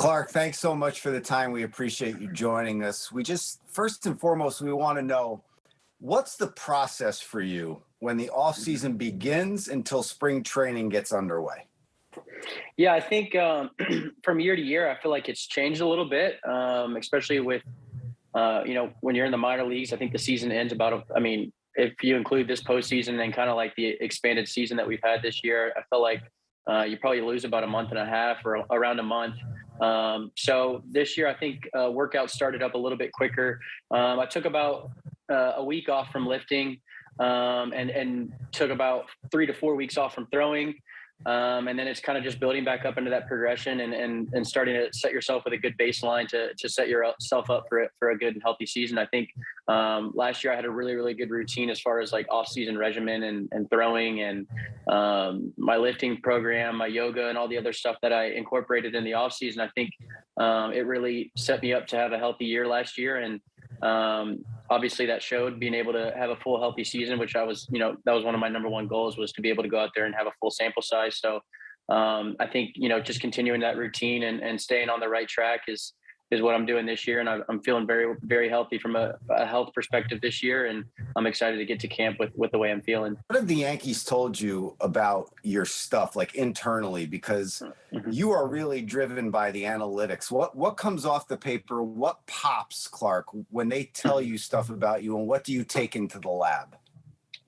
Clarke, thanks so much for the time. We appreciate you joining us. We just, first and foremost, we want to know what's the process for you when the off season begins until spring training gets underway? Yeah, I think um, from year to year, I feel like it's changed a little bit, um, especially with, uh, you know, when you're in the minor leagues. I think the season ends about, a, I mean, if you include this postseason and kind of like the expanded season that we've had this year, I feel like uh, you probably lose about a month and a half or around a month. Um, so this year, I think uh, workouts started up a little bit quicker. Um, I took about uh, a week off from lifting um, and and took about three to four weeks off from throwing. Um, and then it's kind of just building back up into that progression and, and, and starting to set yourself with a good baseline to, to set yourself up for, for a good and healthy season. I think um, last year I had a really, really good routine as far as like off season regimen and, and throwing and um, my lifting program, my yoga and all the other stuff that I incorporated in the off season. I think um, it really set me up to have a healthy year last year. And um, obviously that showed being able to have a full healthy season, which I was, you know, that was one of my number one goals was to be able to go out there and have a full sample size. So um, I think, you know, just continuing that routine and, and staying on the right track is, is what I'm doing this year. And I'm feeling very, very healthy from a, a, health perspective this year. And I'm excited to get to camp with, with the way I'm feeling. What have the Yankees told you about your stuff, like internally, because mm-hmm. you are really driven by the analytics. What, what comes off the paper? What pops Clarke when they tell mm-hmm. you stuff about you and what do you take into the lab?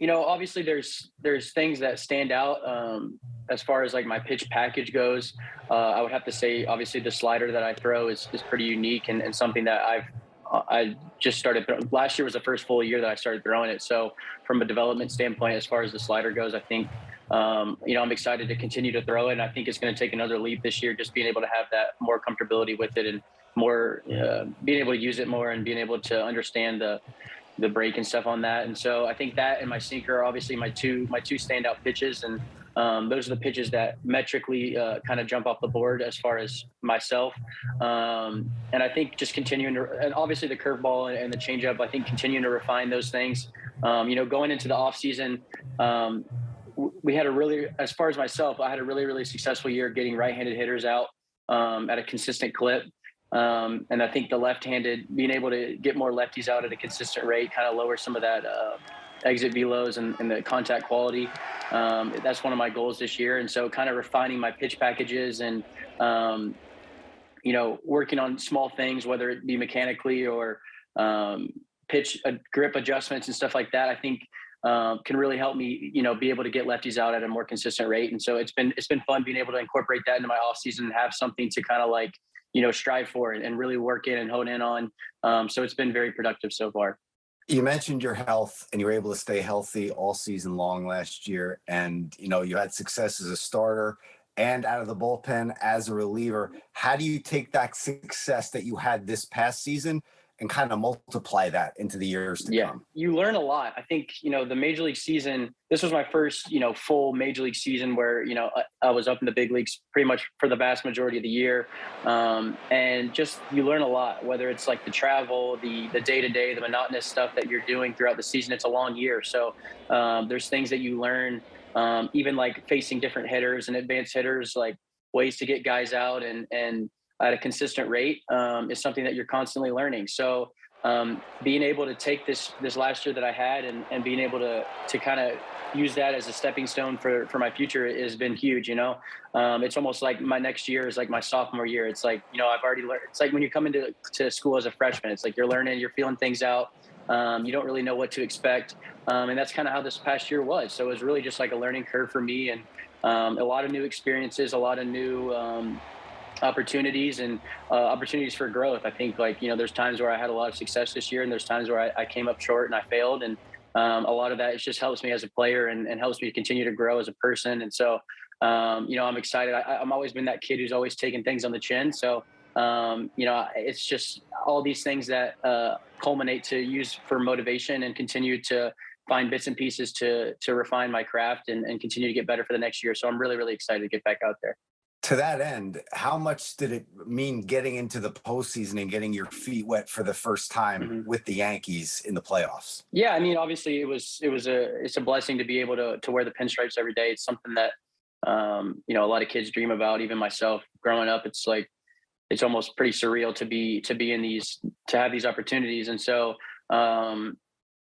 you know, obviously there's there's things that stand out um, as far as like my pitch package goes. Uh, I would have to say, obviously, the slider that I throw is, is pretty unique and, and something that I've I just started. Last year was the first full year that I started throwing it. So from a development standpoint, as far as the slider goes, I think um, you know I'm excited to continue to throw it. And I think it's going to take another leap this year, just being able to have that more comfortability with it and more uh, being able to use it more and being able to understand the the break and stuff on that. And so I think that and my sinker are obviously my two my two standout pitches, and um, those are the pitches that metrically uh, kind of jump off the board as far as myself. Um, and I think just continuing to, and obviously the curveball and the changeup, I think continuing to refine those things. Um, you know, going into the off season, um, we had a really, as far as myself, I had a really really successful year getting right-handed hitters out um, at a consistent clip. Um, and I think the left-handed, being able to get more lefties out at a consistent rate, kind of lower some of that uh, exit velos and, and, the contact quality. Um, that's one of my goals this year. And so, kind of refining my pitch packages and um, you know working on small things, whether it be mechanically or um, pitch uh, grip adjustments and stuff like that. I think. Um, can really help me, you know, be able to get lefties out at a more consistent rate, and so it's been it's been fun being able to incorporate that into my off season and have something to kind of like you know strive for and, and really work in and hone in on. Um, so it's been very productive so far. You mentioned your health and you were able to stay healthy all season long last year. And, you know, you had success as a starter and out of the bullpen as a reliever. How do you take that success that you had this past season and kind of multiply that into the years to yeah, come. You learn a lot. I think, you know, the major league season, this was my first, you know, full major league season where, you know, I, I was up in the big leagues pretty much for the vast majority of the year. Um, and just, you learn a lot, whether it's like the travel, the, the day to day, the monotonous stuff that you're doing throughout the season. It's a long year. So um, there's things that you learn, um, even like facing different hitters and advanced hitters, like ways to get guys out and, and, at a consistent rate um, is something that you're constantly learning. So um, being able to take this this last year that I had and, and being able to to kind of use that as a stepping stone for for my future has been huge. You know, um, it's almost like my next year is like my sophomore year. It's like you know I've already learned. It's like when you come into to school as a freshman, it's like you're learning, you're feeling things out. Um, you don't really know what to expect, um, and that's kind of how this past year was. So it was really just like a learning curve for me and um, a lot of new experiences, a lot of new um, opportunities and uh, opportunities for growth. I think like, you know, there's times where I had a lot of success this year and there's times where I, I came up short and I failed. And um, a lot of that it just helps me as a player and, and, helps me continue to grow as a person. And so, um, you know, I'm excited. I, I'm always been that kid who's always taken things on the chin. So, um, you know, it's just all these things that uh, culminate to use for motivation and continue to find bits and pieces to to refine my craft and, and continue to get better for the next year. So I'm really, really excited to get back out there to that end, how much did it mean getting into the postseason and getting your feet wet for the first time mm-hmm. with the Yankees in the playoffs? Yeah, I mean, obviously it was it was a it's a blessing to be able to to wear the pinstripes every day. It's something that um, you know a lot of kids dream about. Even myself, growing up, it's like it's almost pretty surreal to be to be in these to have these opportunities. And so, um,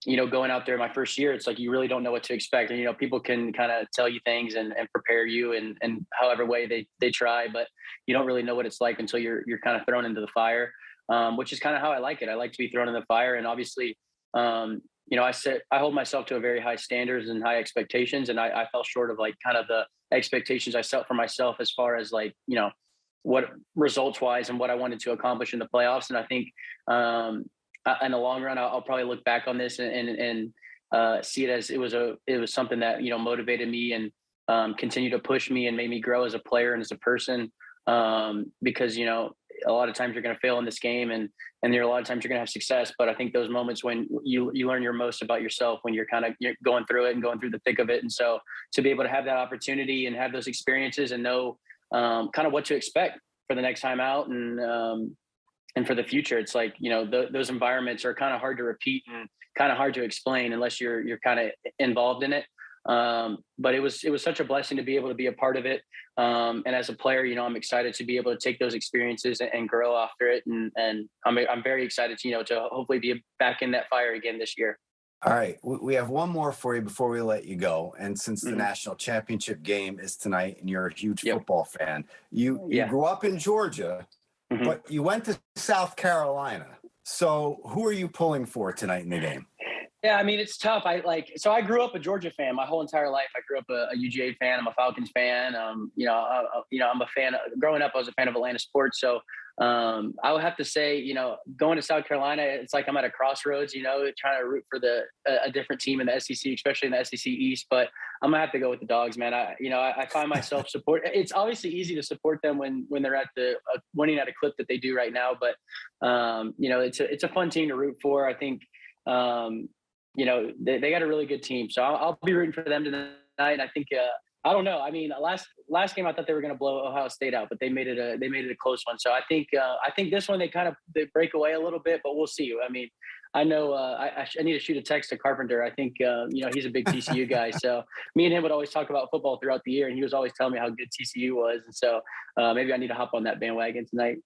you know, going out there my first year, it's like you really don't know what to expect. And you know, people can kind of tell you things and, and prepare you and and however way they they try, but you don't really know what it's like until you're you're kind of thrown into the fire. Um, which is kind of how I like it. I like to be thrown in the fire, and obviously, um, you know, I set I hold myself to a very high standards and high expectations, and I, I fell short of like kind of the expectations I set for myself as far as like you know what results wise and what I wanted to accomplish in the playoffs. And I think um, in the long run, I'll, I'll, probably look back on this and and, and uh, see it as it was a it was something that you know motivated me and um, continued to push me and made me grow as a player and as a person. Um, because you know a lot of times you're going to fail in this game and and there are a lot of times you're going to have success but i think those moments when you you learn your most about yourself when you're kind of you're going through it and going through the thick of it and so to be able to have that opportunity and have those experiences and know um, kind of what to expect for the next time out and um, and for the future it's like you know those environments are kind of hard to repeat and kind of hard to explain unless you're you're kind of involved in it um, but it was it was such a blessing to be able to be a part of it. Um, and as a player, you know, I'm excited to be able to take those experiences and, and grow after it. And and I'm I'm very excited to you know to hopefully be back in that fire again this year. All right, we have one more for you before we let you go. And since the Mhm. national championship game is tonight, and you're a huge Yep. football fan, you you Yeah. grew up in Georgia, Mhm. but you went to South Carolina. So who are you pulling for tonight in the game? Yeah, I mean it's tough. I like so I grew up a Georgia fan my whole entire life. I grew up a, a UGA fan. I'm a Falcons fan. Um, you know, uh, uh, you know, I'm a fan. Of, growing up, I was a fan of Atlanta sports. So um, I would have to say, you know, going to South Carolina, it's like I'm at a crossroads. You know, trying to root for the a, a different team in the SEC, especially in the SEC East. But I'm gonna have to go with the dogs, man. I, you know, I, I find myself support. It's obviously easy to support them when when they're at the uh, winning at a clip that they do right now. But um, you know, it's a it's a fun team to root for. I think. Um, you know, they, they got a really good team. So I'll, I'll be rooting for them tonight. I think, uh, I don't know. I mean, last last game I thought they were going to blow Ohio State out, but they made it a they made it a close one. So I think uh, I think this one they kind of they break away a little bit, but we'll see. I mean, I know uh, I, I need to shoot a text to Carpenter. I think uh, you know he's a big TCU guy. So me and him would always talk about football throughout the year, and he was always telling me how good TCU was. And so uh, maybe I need to hop on that bandwagon tonight.